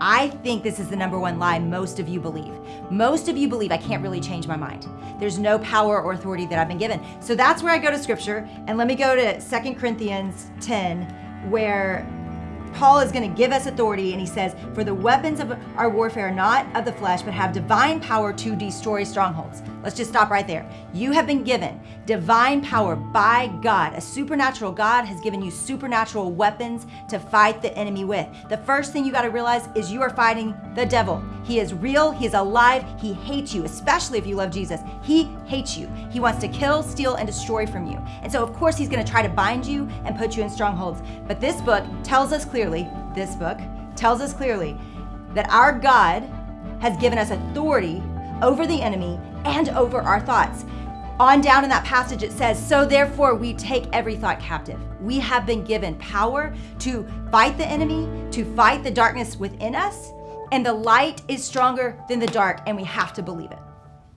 I think this is the number one lie most of you believe. Most of you believe I can't really change my mind. There's no power or authority that I've been given. So that's where I go to scripture. And let me go to Second Corinthians 10, where Paul is going to give us authority, and he says, For the weapons of our warfare are not of the flesh, but have divine power to destroy strongholds. Let's just stop right there. You have been given divine power by God. A supernatural God has given you supernatural weapons to fight the enemy with. The first thing you got to realize is you are fighting the devil. He is real, he is alive, he hates you, especially if you love Jesus. He hates you. He wants to kill, steal, and destroy from you. And so, of course, he's going to try to bind you and put you in strongholds. But this book tells us clearly, this book tells us clearly that our God has given us authority over the enemy and over our thoughts. On down in that passage, it says, So therefore, we take every thought captive. We have been given power to fight the enemy, to fight the darkness within us, and the light is stronger than the dark, and we have to believe it.